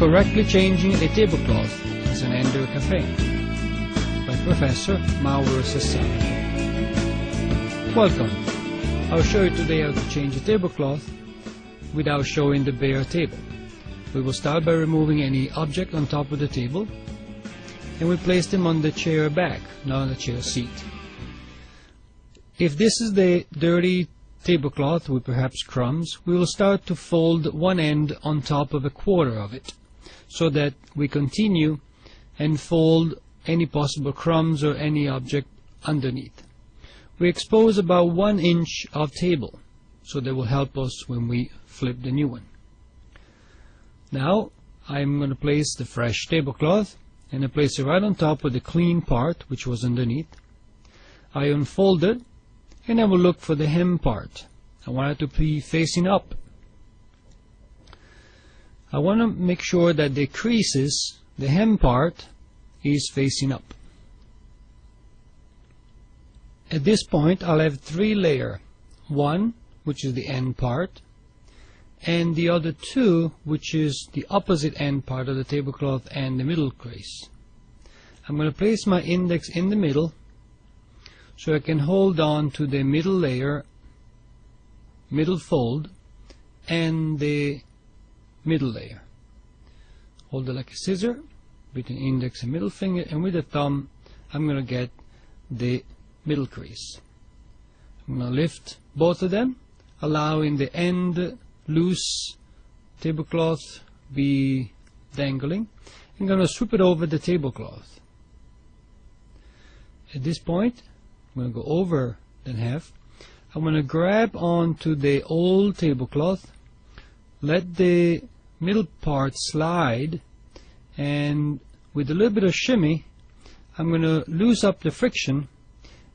Correctly Changing a Tablecloth is an Ender Cafe by Professor Mauro Sassari. Welcome. I'll show you today how to change a tablecloth without showing the bare table. We will start by removing any object on top of the table and we place them on the chair back, not on the chair seat. If this is the dirty tablecloth with perhaps crumbs, we will start to fold one end on top of a quarter of it so that we continue and fold any possible crumbs or any object underneath. We expose about one inch of table so that will help us when we flip the new one. Now I'm going to place the fresh tablecloth and I place it right on top of the clean part which was underneath. I unfold it and I will look for the hem part. I want it to be facing up. I want to make sure that the creases, the hem part, is facing up. At this point I'll have three layer. One, which is the end part, and the other two, which is the opposite end part of the tablecloth and the middle crease. I'm going to place my index in the middle so I can hold on to the middle layer, middle fold, and the middle layer. Hold it like a scissor between index and middle finger, and with the thumb I'm going to get the middle crease. I'm going to lift both of them, allowing the end loose tablecloth be dangling. I'm going to sweep it over the tablecloth. At this point, I'm going to go over then half. I'm going to grab onto the old tablecloth, let the middle part slide, and with a little bit of shimmy, I'm going to loose up the friction.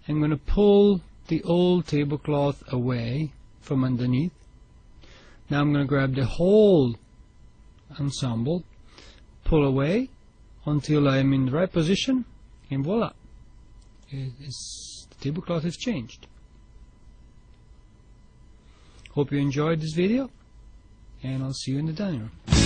I'm going to pull the old tablecloth away from underneath. Now I'm going to grab the whole ensemble, pull away until I'm in the right position, and voila, the tablecloth has changed. Hope you enjoyed this video, and I'll see you in the dining room.